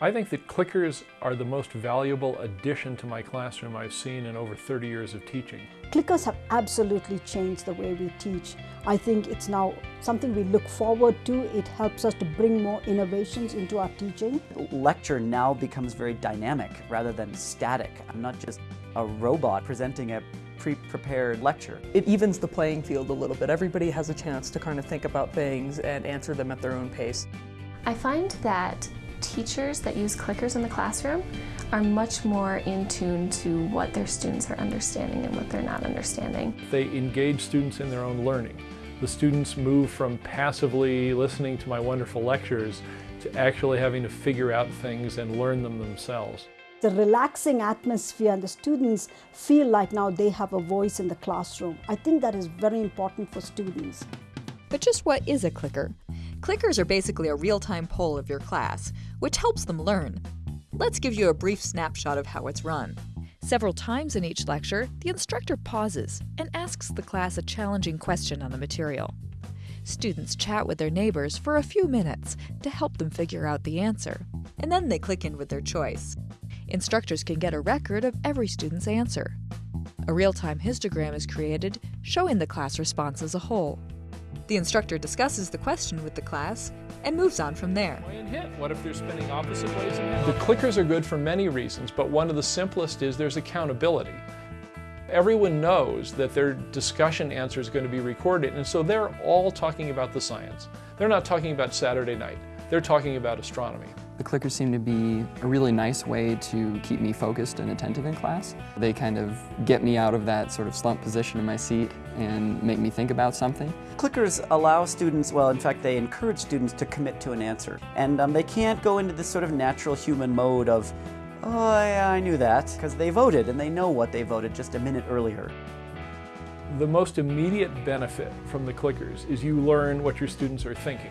I think that clickers are the most valuable addition to my classroom I've seen in over 30 years of teaching. Clickers have absolutely changed the way we teach. I think it's now something we look forward to. It helps us to bring more innovations into our teaching. Lecture now becomes very dynamic rather than static. I'm not just a robot presenting a pre-prepared lecture. It evens the playing field a little bit. Everybody has a chance to kind of think about things and answer them at their own pace. I find that teachers that use clickers in the classroom are much more in tune to what their students are understanding and what they're not understanding. They engage students in their own learning. The students move from passively listening to my wonderful lectures to actually having to figure out things and learn them themselves. The relaxing atmosphere and the students feel like now they have a voice in the classroom. I think that is very important for students. But just what is a clicker? Clickers are basically a real-time poll of your class, which helps them learn. Let's give you a brief snapshot of how it's run. Several times in each lecture, the instructor pauses and asks the class a challenging question on the material. Students chat with their neighbors for a few minutes to help them figure out the answer, and then they click in with their choice. Instructors can get a record of every student's answer. A real-time histogram is created showing the class response as a whole. The instructor discusses the question with the class and moves on from there. What if they're spinning opposite ways? The clickers are good for many reasons, but one of the simplest is there's accountability. Everyone knows that their discussion answer is going to be recorded, and so they're all talking about the science. They're not talking about Saturday night. They're talking about astronomy. The clickers seem to be a really nice way to keep me focused and attentive in class. They kind of get me out of that sort of slump position in my seat and make me think about something. Clickers allow students, well in fact they encourage students to commit to an answer. And um, they can't go into this sort of natural human mode of, oh yeah, I knew that, because they voted and they know what they voted just a minute earlier. The most immediate benefit from the clickers is you learn what your students are thinking.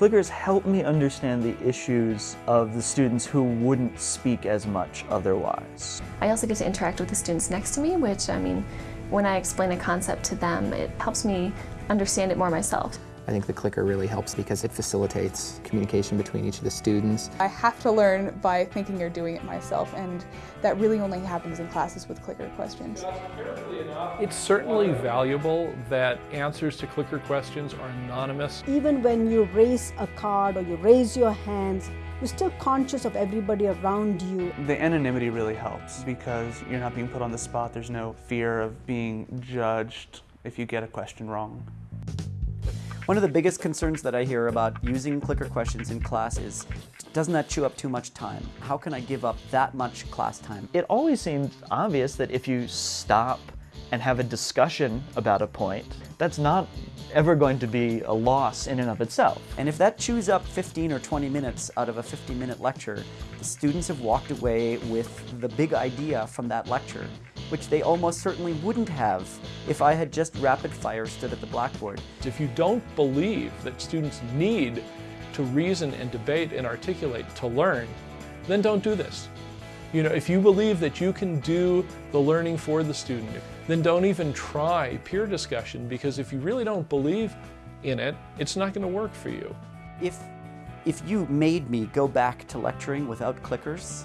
Clickers help me understand the issues of the students who wouldn't speak as much otherwise. I also get to interact with the students next to me, which, I mean, when I explain a concept to them, it helps me understand it more myself. I think the clicker really helps because it facilitates communication between each of the students. I have to learn by thinking you're doing it myself and that really only happens in classes with clicker questions. It's certainly valuable that answers to clicker questions are anonymous. Even when you raise a card or you raise your hands, you're still conscious of everybody around you. The anonymity really helps because you're not being put on the spot. There's no fear of being judged if you get a question wrong. One of the biggest concerns that I hear about using clicker questions in class is, doesn't that chew up too much time? How can I give up that much class time? It always seemed obvious that if you stop and have a discussion about a point, that's not ever going to be a loss in and of itself. And if that chews up 15 or 20 minutes out of a 50 minute lecture, the students have walked away with the big idea from that lecture which they almost certainly wouldn't have if I had just rapid fire stood at the blackboard. If you don't believe that students need to reason and debate and articulate to learn, then don't do this. You know, if you believe that you can do the learning for the student, then don't even try peer discussion because if you really don't believe in it, it's not going to work for you. If, if you made me go back to lecturing without clickers,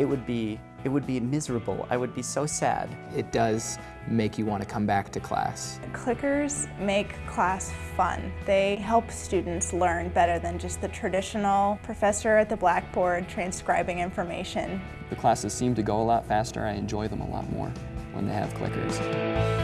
it would be it would be miserable. I would be so sad. It does make you want to come back to class. Clickers make class fun. They help students learn better than just the traditional professor at the blackboard transcribing information. The classes seem to go a lot faster. I enjoy them a lot more when they have clickers.